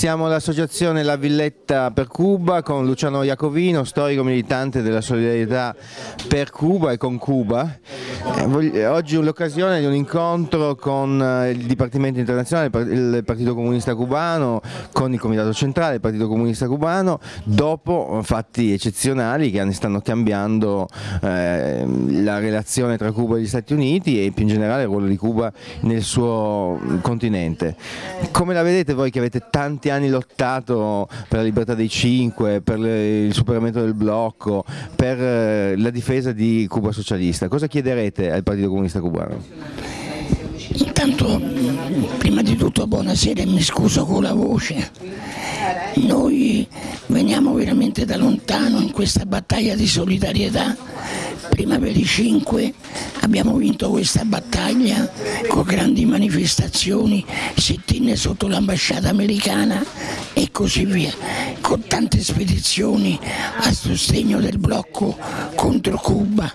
Siamo l'associazione La Villetta per Cuba con Luciano Iacovino, storico militante della solidarietà per Cuba e con Cuba. Eh, oggi è l'occasione di un incontro con eh, il Dipartimento Internazionale, il Partito Comunista Cubano, con il Comitato Centrale del Partito Comunista Cubano, dopo fatti eccezionali che stanno cambiando eh, la relazione tra Cuba e gli Stati Uniti e più in generale il ruolo di Cuba nel suo continente. Come la vedete voi che avete tanti anni lottato per la libertà dei cinque, per il superamento del blocco, per eh, la difesa di Cuba socialista. Cosa chiederete al Partito Comunista Cubano? Intanto, prima di tutto buonasera e mi scuso con la voce. Noi veniamo veramente da lontano in questa battaglia di solidarietà prima per i 5 abbiamo vinto questa battaglia con grandi manifestazioni, sit-in sotto l'ambasciata americana e così via, con tante spedizioni a sostegno del blocco contro Cuba.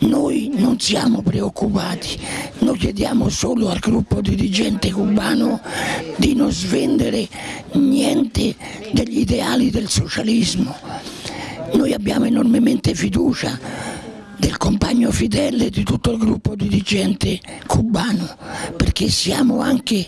Noi non siamo preoccupati, noi chiediamo solo al gruppo dirigente cubano di non svendere niente degli ideali del socialismo. Noi abbiamo enormemente fiducia del compagno fedele di tutto il gruppo dirigente cubano, perché siamo anche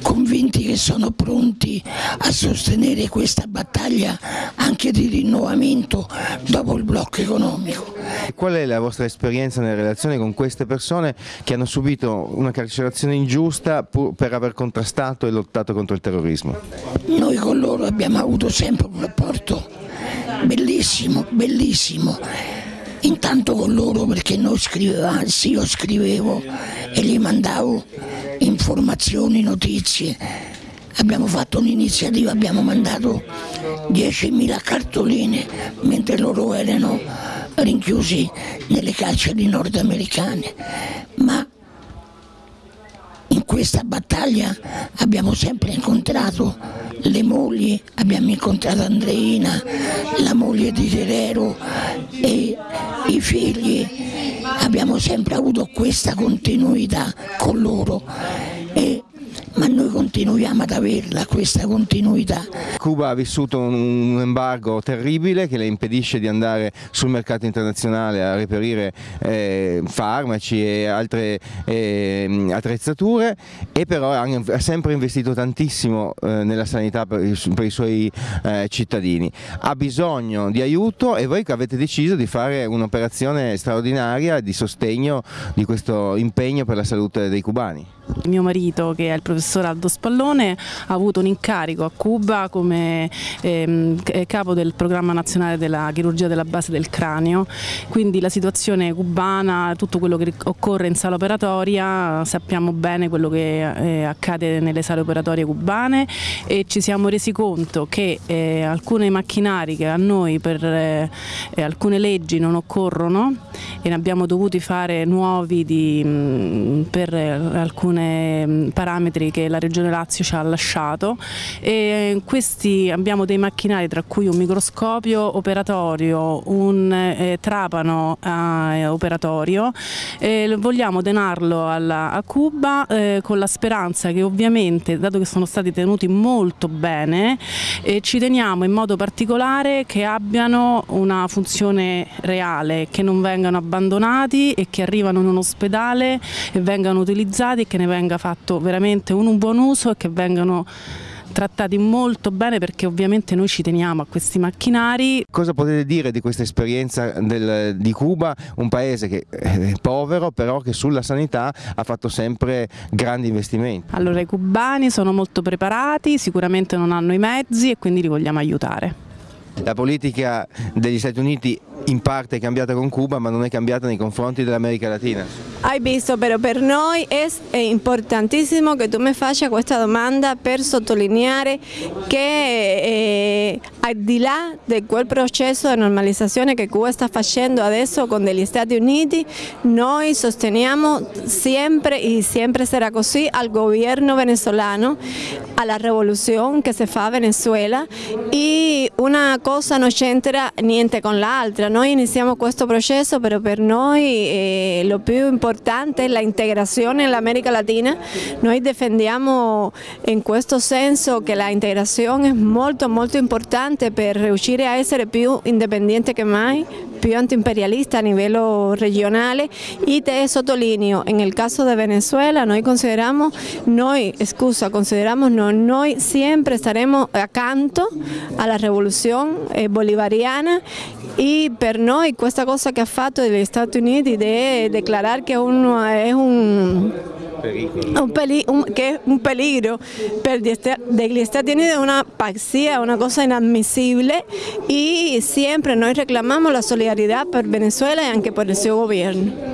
convinti che sono pronti a sostenere questa battaglia anche di rinnovamento dopo il blocco economico. Qual è la vostra esperienza nelle relazioni con queste persone che hanno subito una carcerazione ingiusta per aver contrastato e lottato contro il terrorismo? Noi con loro abbiamo avuto sempre un rapporto bellissimo, bellissimo intanto con loro perché noi scrivevamo, sì io scrivevo e gli mandavo informazioni, notizie. Abbiamo fatto un'iniziativa, abbiamo mandato 10.000 cartoline mentre loro erano rinchiusi nelle carceri nordamericane. Ma in questa battaglia abbiamo sempre incontrato le mogli, abbiamo incontrato Andreina, la moglie di Guerrero e i figli, abbiamo sempre avuto questa continuità con loro. E ma noi continuiamo ad averla questa continuità. Cuba ha vissuto un embargo terribile che le impedisce di andare sul mercato internazionale a reperire eh, farmaci e altre eh, attrezzature e però ha sempre investito tantissimo eh, nella sanità per, per i suoi eh, cittadini. Ha bisogno di aiuto e voi avete deciso di fare un'operazione straordinaria di sostegno di questo impegno per la salute dei cubani. Mio marito, che è il professor Aldo Spallone, ha avuto un incarico a Cuba come ehm, capo del programma nazionale della chirurgia della base del cranio, quindi la situazione cubana, tutto quello che occorre in sala operatoria, sappiamo bene quello che eh, accade nelle sale operatorie cubane e ci siamo resi conto che eh, alcuni macchinari che a noi per eh, alcune leggi non occorrono e ne abbiamo dovuti fare nuovi di, per alcuni parametri che la Regione Lazio ci ha lasciato. E questi abbiamo dei macchinari tra cui un microscopio operatorio, un eh, trapano eh, operatorio. E vogliamo donarlo alla, a Cuba eh, con la speranza che ovviamente dato che sono stati tenuti molto bene ci teniamo in modo particolare che abbiano una funzione reale, che non vengano abbandonati e che arrivano in un ospedale e vengano utilizzati e che ne venga fatto veramente un buon uso e che vengano trattati molto bene perché ovviamente noi ci teniamo a questi macchinari. Cosa potete dire di questa esperienza del, di Cuba, un paese che è povero però che sulla sanità ha fatto sempre grandi investimenti? Allora i cubani sono molto preparati, sicuramente non hanno i mezzi e quindi li vogliamo aiutare. La politica degli Stati Uniti in parte è cambiata con Cuba ma non è cambiata nei confronti dell'America Latina. Hai visto, però per noi è importantissimo che tu mi faccia questa domanda per sottolineare che eh, al di là di quel processo di normalizzazione che Cuba sta facendo adesso con gli Stati Uniti, noi sosteniamo sempre e sempre sarà così al governo venezolano, alla rivoluzione che si fa a Venezuela. E una cosa non c'entra niente con l'altra, noi iniziamo questo processo, però per noi eh, lo più importante è la integrazione nell'America Latina. Noi difendiamo in questo senso che la integrazione è molto molto importante per riuscire a essere più indipendente che mai, più antiimperialista a livello regionale y te sottolineo, en el caso de Venezuela noi consideramos, noi, scusa, consideramos no, noi sempre staremo accanto alla rivoluzione eh, bolivariana e per noi questa cosa che ha fatto gli Stati Uniti di dichiarare che uno è un un, peli un, que es un peligro per degli Stati Uniti è una pazzia, una cosa inammissibile e sempre noi reclamamos la solidarietà per Venezuela e anche per il suo governo.